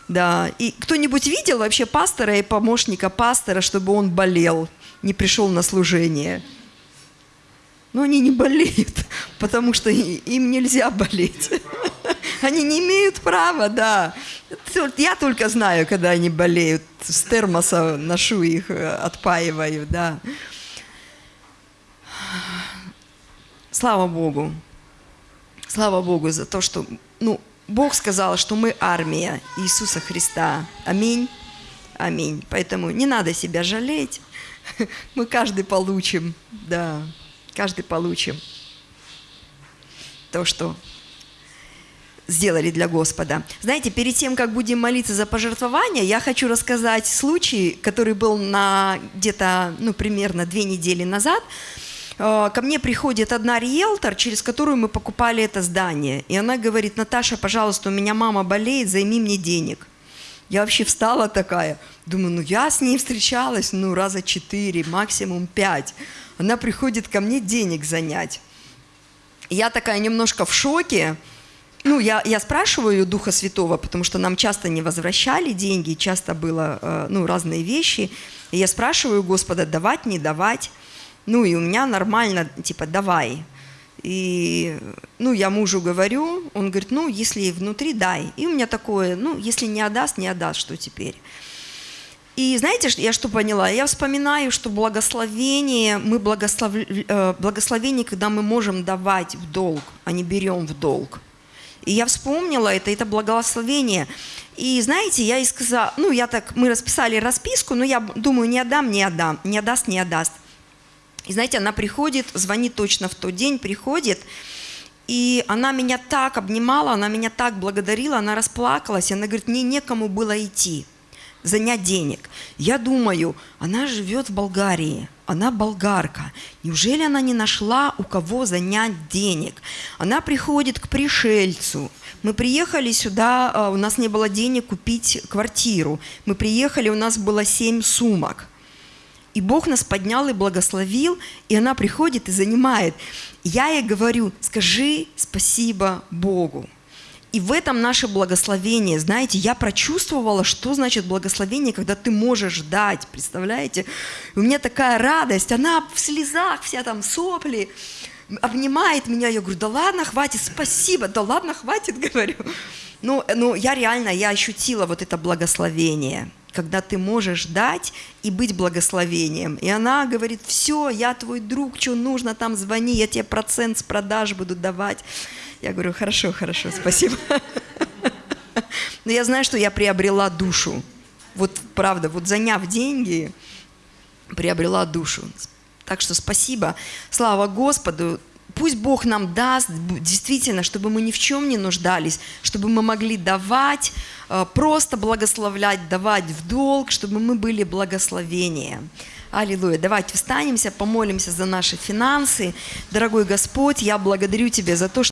Да, и кто-нибудь видел вообще пастора и помощника пастора, чтобы он болел, не пришел на служение? Но они не болеют, потому что им нельзя болеть. <laughs> Они не имеют права, да. Я только знаю, когда они болеют. С термоса ношу их, э, отпаиваю, да. Слава Богу. Слава Богу за то, что ну, Бог сказал, что мы армия Иисуса Христа. Аминь. Аминь. Поэтому не надо себя жалеть. <laughs> Мы каждый получим, да, каждый получим то, что сделали для Господа. Знаете, перед тем, как будем молиться за пожертвования, я хочу рассказать случай, который был на где-то, ну, примерно две недели назад. Э, Ко мне приходит одна риэлтор, через которую мы покупали это здание. И она говорит, Наташа, пожалуйста, у меня мама болеет, займи мне денег. Я вообще встала такая, думаю, ну я с ней встречалась, ну раза четыре, максимум пять. Она приходит ко мне денег занять. Я такая немножко в шоке. Ну, я, я спрашиваю Духа Святого, потому что нам часто не возвращали деньги, часто было, э, ну, разные вещи. И я спрашиваю Господа, давать, не давать. Ну, и у меня нормально, типа, давай. И, ну, я мужу говорю, он говорит, ну, если внутри, дай. И у меня такое, ну, если не отдаст, не отдаст, что теперь? И знаете, я что поняла? Я вспоминаю, что благословение, мы благослов... э, благословение, когда мы можем давать в долг, а не берем в долг. И я вспомнила это, это благословение. И знаете, я ей сказала, ну, я так, мы расписали расписку, но я думаю, не отдам, не отдам, не отдаст, не отдаст. И знаете, она приходит, звонит точно в тот день, приходит, и она меня так обнимала, она меня так благодарила, она расплакалась, и она говорит, мне некому было идти, занять денег. Я думаю, она живет в Болгарии, она болгарка. Неужели она не нашла, у кого занять денег? Она приходит к пришельцу. Мы приехали сюда, а, у нас не было денег купить квартиру. Мы приехали, у нас было семь сумок. И Бог нас поднял и благословил, и она приходит и занимает. Я ей говорю, скажи спасибо Богу. И в этом наше благословение. Знаете, я прочувствовала, что значит благословение, когда ты можешь дать, представляете? У меня такая радость, она в слезах, вся там сопли, обнимает меня. Я говорю, да ладно, хватит, спасибо, да ладно, хватит, <laughs> говорю. Ну, ну, я реально, я ощутила вот это благословение, когда ты можешь дать и быть благословением. И она говорит, все, я твой друг, что нужно, там звони, я тебе процент с продаж буду давать. Я говорю, хорошо, хорошо, спасибо. Но я знаю, что я приобрела душу. Вот правда, вот заняв деньги, приобрела душу. Так что спасибо. Слава Господу. Пусть Бог нам даст действительно, чтобы мы ни в чем не нуждались, чтобы мы могли давать, э, просто благословлять, давать в долг, чтобы мы были благословением. Аллилуйя. Давайте встанемся, помолимся за наши финансы. Дорогой Господь, я благодарю Тебя за то, что